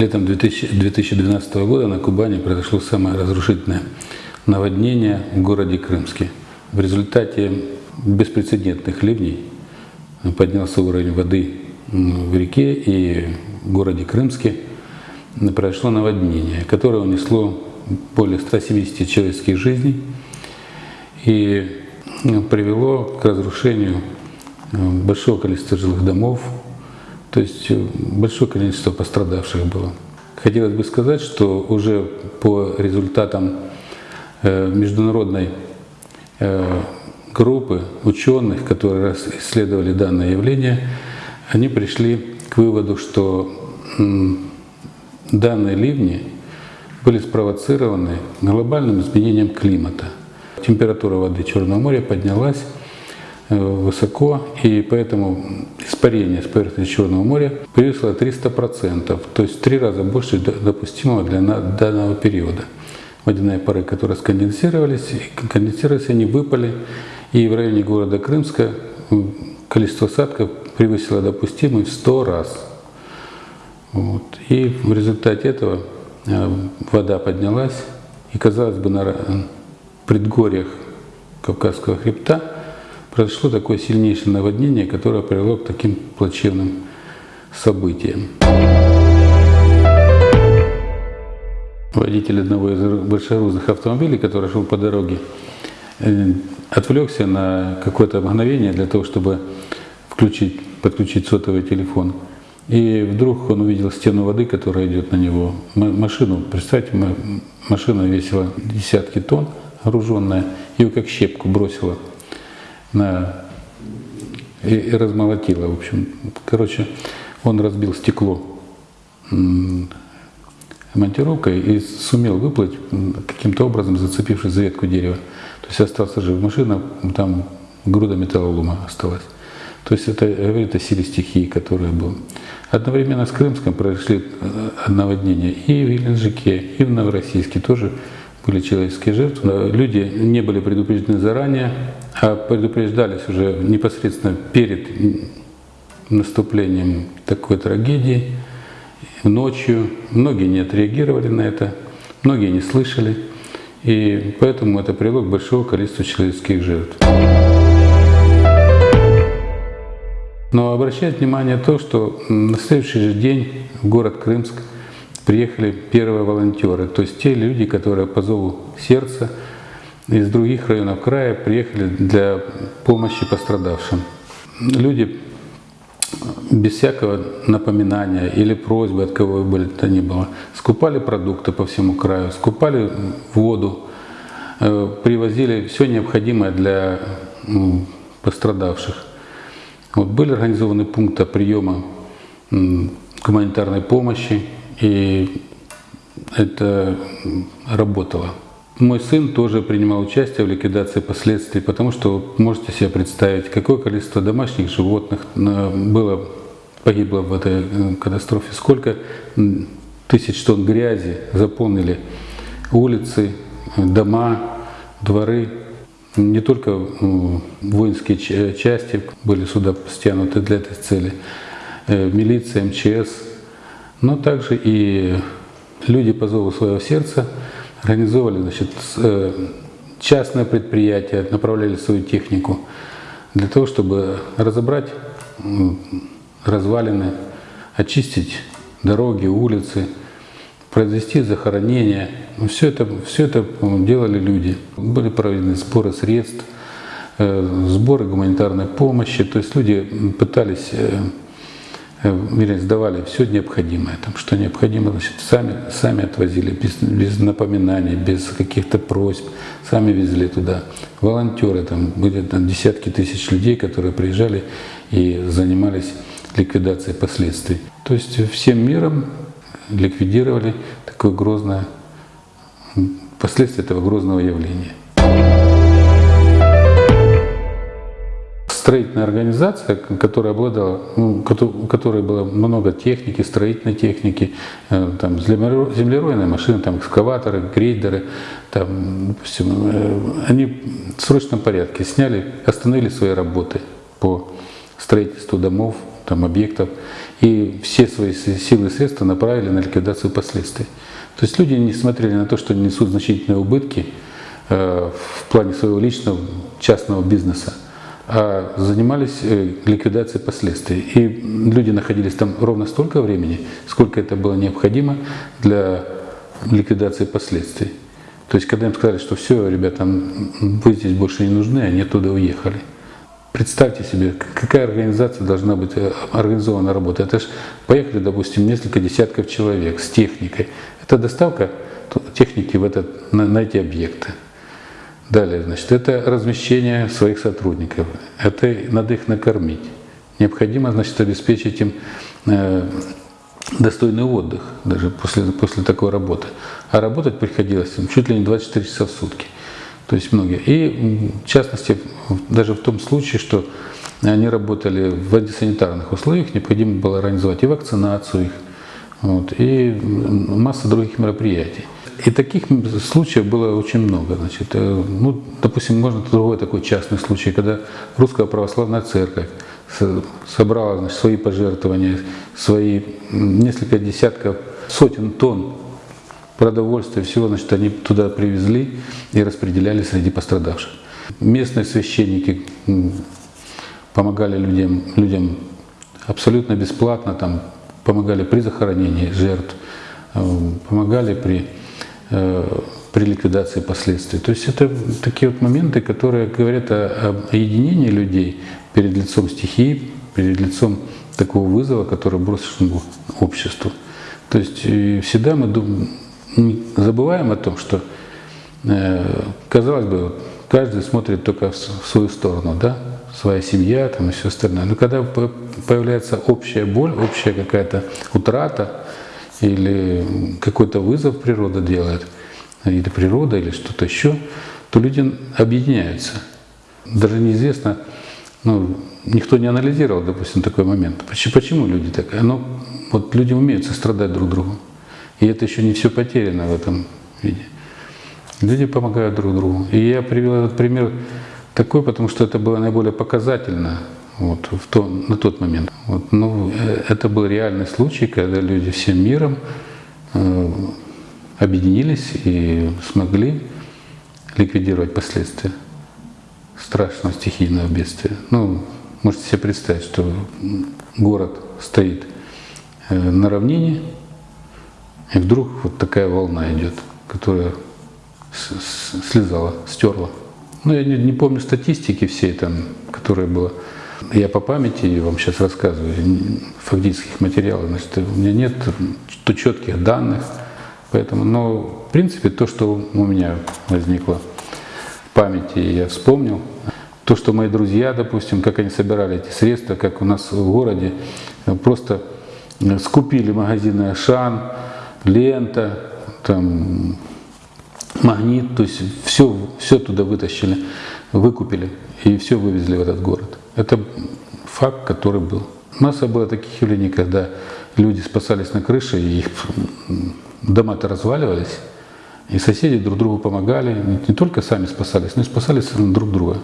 Летом 2000 2012 года на Кубани произошло самое разрушительное наводнение в городе Крымске. В результате беспрецедентных ливней поднялся уровень воды в реке и в городе Крымске произошло наводнение, которое унесло более 170 человеческих жизней и привело к разрушению большого количества жилых домов, то есть большое количество пострадавших было. Хотелось бы сказать, что уже по результатам э, международной э, группы ученых, которые исследовали данное явление, они пришли к выводу, что данные ливни были спровоцированы глобальным изменением климата. Температура воды Черного моря поднялась э, высоко, и поэтому испарение с поверхности Черного моря превысило 300%, то есть в три раза больше допустимого для данного периода. Водяные пары, которые сконденсировались, конденсировались, они выпали, и в районе города Крымска количество осадков превысило допустимый в 100 раз. Вот. И в результате этого э, вода поднялась, и, казалось бы, на предгорьях Кавказского хребта произошло такое сильнейшее наводнение, которое привело к таким плачевным событиям. Водитель одного из большегрузных автомобилей, который шел по дороге, э, отвлекся на какое-то мгновение для того, чтобы включить, подключить сотовый телефон. И вдруг он увидел стену воды, которая идет на него. Машину, представьте, машина весила десятки тонн, груженная, ее как щепку бросила на, и, и размолотила. В общем, короче, он разбил стекло монтировкой и сумел выплыть каким-то образом, зацепившись за ветку дерева. То есть остался жив. Машина, там груда металлолома осталась. То есть это говорит о силе стихии, которая была. Одновременно с Крымском произошли э, наводнения и в Геленджике, и в Новороссийске тоже были человеческие жертвы. Люди не были предупреждены заранее, а предупреждались уже непосредственно перед наступлением такой трагедии, ночью. Многие не отреагировали на это, многие не слышали, и поэтому это привело к большому количеству человеческих жертв. Но обращает внимание то, что на следующий же день в город Крымск приехали первые волонтеры, то есть те люди, которые по зову сердца из других районов края приехали для помощи пострадавшим. Люди без всякого напоминания или просьбы от кого бы то ни было, скупали продукты по всему краю, скупали воду, э, привозили все необходимое для пострадавших. Вот были организованы пункты приема гуманитарной помощи, и это работало. Мой сын тоже принимал участие в ликвидации последствий, потому что можете себе представить, какое количество домашних животных было, погибло в этой э, катастрофе, сколько тысяч тонн грязи заполнили улицы, дома, дворы не только воинские части были сюда стянуты для этой цели, э, милиция, МЧС, но также и люди по зову своего сердца организовывали значит, э, частное предприятие, направляли свою технику для того, чтобы разобрать развалины, очистить дороги, улицы, произвести захоронение. Ну, все это, все это делали люди. Были проведены сборы средств, э, сборы гуманитарной помощи. То есть люди пытались, э, вернее, сдавали все необходимое, там, что необходимо, значит, сами, сами отвозили, без, без напоминаний, без каких-то просьб, сами везли туда. Волонтеры, там были там, десятки тысяч людей, которые приезжали и занимались ликвидацией последствий. То есть всем миром ликвидировали такое грозное, последствия этого грозного явления. Строительная организация, которая обладала, ну, у которой было много техники, строительной техники, э, там, землеройные машины, там, экскаваторы, грейдеры, там, допустим, э, они в срочном порядке сняли, остановили свои работы по строительству домов, там, объектов, и все свои силы и средства направили на ликвидацию последствий. То есть люди не смотрели на то, что несут значительные убытки э, в плане своего личного частного бизнеса, занимались э, ликвидацией последствий. И люди находились там ровно столько времени, сколько это было необходимо для ликвидации последствий. То есть, когда им сказали, что все, ребята, вы здесь больше не нужны, они оттуда уехали. Представьте себе, какая организация должна быть э, организована работа. Это же поехали, допустим, несколько десятков человек с техникой. Это доставка техники в этот, на, на эти объекты. Далее, значит, это размещение своих сотрудников. Это надо их накормить. Необходимо, значит, обеспечить им э, достойный отдых даже после, после такой работы. А работать приходилось им чуть ли не 24 часа в сутки. То есть многие. И в частности, даже в том случае, что они работали в антисанитарных условиях, необходимо было организовать и вакцинацию их, вот, и масса других мероприятий. И таких случаев было очень много. Значит, э, ну, допустим, можно другой такой частный случай, когда русская православная церковь собрала значит, свои пожертвования, свои несколько десятков, сотен тонн продовольствия, всего, значит, они туда привезли и распределяли среди пострадавших. Местные священники помогали людям, людям абсолютно бесплатно, там, помогали при захоронении жертв, э, помогали при, э, при ликвидации последствий. То есть это такие вот моменты, которые говорят о, о единении людей перед лицом стихии, перед лицом такого вызова, который брошен обществу. То есть всегда мы забываем о том, что, э, казалось бы, каждый смотрит только в свою сторону, да, своя семья там и все остальное. Но когда появляется общая боль, общая какая-то утрата или какой-то вызов природа делает, или природа, или что-то еще, то люди объединяются. Даже неизвестно, ну, никто не анализировал, допустим, такой момент. Почему люди так? Ну, вот люди умеют сострадать друг другу. И это еще не все потеряно в этом виде. Люди помогают друг другу. И я привел этот пример такой, потому что это было наиболее показательно вот, в то, на тот момент. Вот, ну, э, это был реальный случай, когда люди всем миром э, объединились и смогли ликвидировать последствия страшного стихийного бедствия. Ну, можете себе представить, что город стоит э, на равнине, и вдруг вот такая волна идет, которая слезала, стерла. Ну, я не, не помню статистики всей там, которая была. Я по памяти вам сейчас рассказываю, фактических материалов. Значит, у меня нет то четких данных. Поэтому, но в принципе то, что у меня возникло в памяти, я вспомнил. То, что мои друзья, допустим, как они собирали эти средства, как у нас в городе, просто скупили магазины Ашан, лента, там, магнит, то есть все, все туда вытащили, выкупили и все вывезли в этот город. Это факт, который был. Масса было таких явлений, когда люди спасались на крыше, и их дома-то разваливались, и соседи друг другу помогали, не только сами спасались, но и спасались друг друга.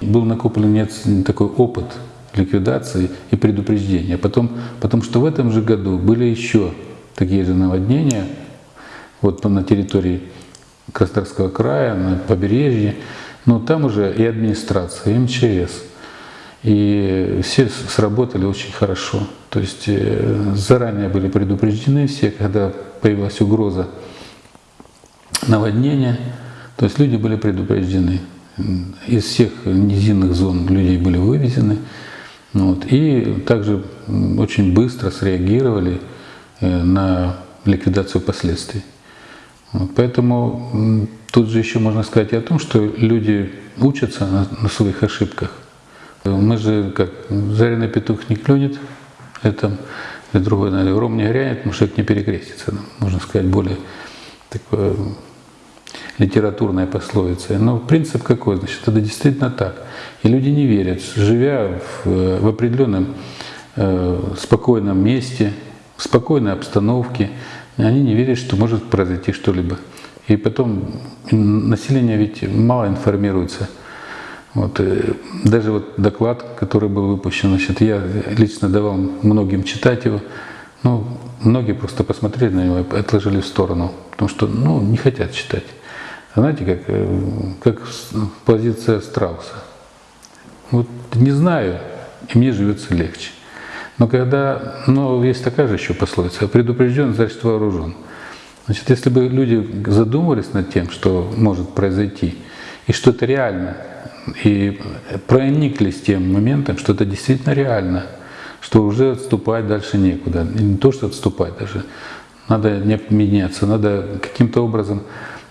Был накоплен такой опыт ликвидации и предупреждения. Потом, потому что в этом же году были еще такие же наводнения вот на территории Краснодарского края, на побережье, но там уже и администрация, и МЧС, и все сработали очень хорошо. То есть э, заранее были предупреждены все, когда появилась угроза наводнения, то есть люди были предупреждены. Из всех низинных зон людей были вывезены, вот. И также очень быстро среагировали на ликвидацию последствий. Вот. Поэтому тут же еще можно сказать о том, что люди учатся на, на своих ошибках. Мы же, как жареный петух не клюнет, это или другой, наверное, ром не грянет, это не перекрестится. Можно сказать, более такое литературная пословица. Но принцип какой? Значит, это действительно так. И люди не верят, живя в, в определенном э, спокойном месте, в спокойной обстановке, они не верят, что может произойти что-либо. И потом население ведь мало информируется Вот, э, даже вот доклад, который был выпущен, значит, я лично давал многим читать его, ну, многие просто посмотрели на него и отложили в сторону, потому что, ну, не хотят читать. Знаете, как, э, как позиция страуса. Вот не знаю, и мне живется легче. Но когда, ну, есть такая же еще пословица, предупрежден, значит вооружен. Значит, если бы люди задумывались над тем, что может произойти, и что это реально, и прониклись тем моментом, что это действительно реально, что уже отступать дальше некуда. И не то, что отступать даже, надо не меняться, надо каким-то образом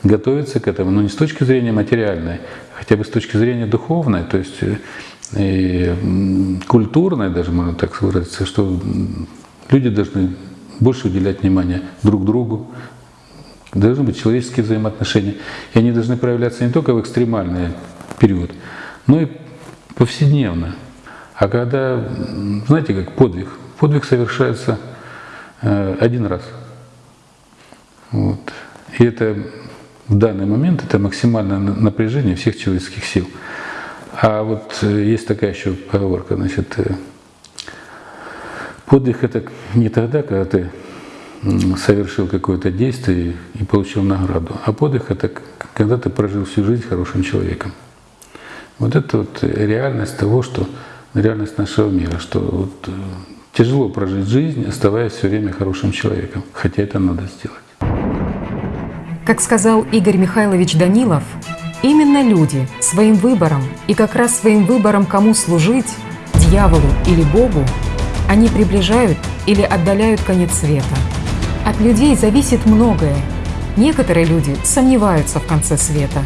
готовиться к этому, но не с точки зрения материальной, хотя бы с точки зрения духовной, то есть э, и культурной даже, можно так выразиться, что люди должны больше уделять внимание друг другу, должны быть человеческие взаимоотношения, и они должны проявляться не только в экстремальный период, но и повседневно. А когда, знаете, как подвиг, подвиг совершается э, один раз. Вот. И это в данный момент это максимальное напряжение всех человеческих сил. А вот э, есть такая еще поговорка, значит, э, подвиг это не тогда, когда ты совершил какое-то действие и получил награду, а подвиг это когда ты прожил всю жизнь хорошим человеком. Вот это вот реальность того, что реальность нашего мира, что вот э, тяжело прожить жизнь, оставаясь все время хорошим человеком, хотя это надо сделать. Как сказал Игорь Михайлович Данилов, именно люди своим выбором и как раз своим выбором, кому служить, дьяволу или Богу, они приближают или отдаляют конец света. От людей зависит многое. Некоторые люди сомневаются в конце света,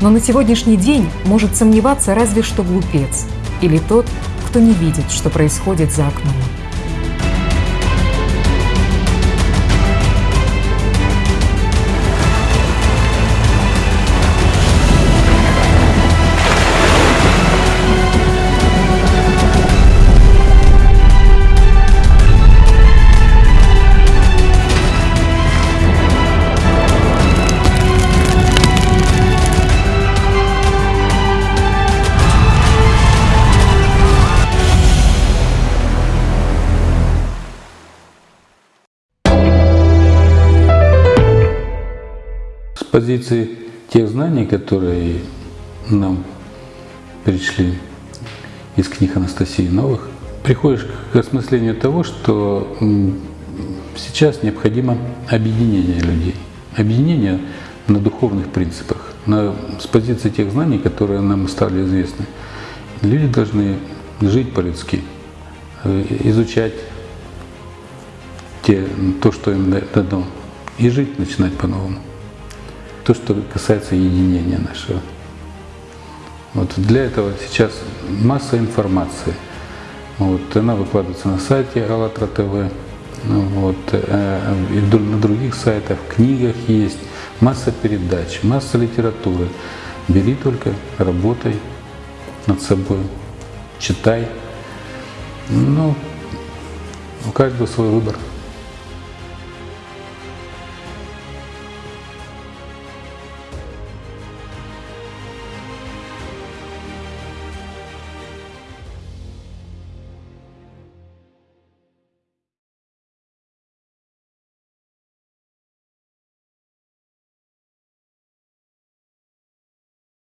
но на сегодняшний день может сомневаться разве что глупец или тот, кто не видит, что происходит за окном. Позиции тех знаний, которые нам пришли из книг Анастасии Новых, приходишь к осмыслению того, что сейчас необходимо объединение людей. Объединение на духовных принципах, на, с позиции тех знаний, которые нам стали известны. Люди должны жить по-людски, э, изучать те, то, что им дано, и жить начинать по-новому то, что касается единения нашего. Вот для этого сейчас масса информации. Вот, она выкладывается на сайте АЛЛАТРА ТВ, ну вот, э, и на других сайтах, в книгах есть, масса передач, масса литературы. Бери только, работай над собой, читай. Ну, у каждого свой выбор.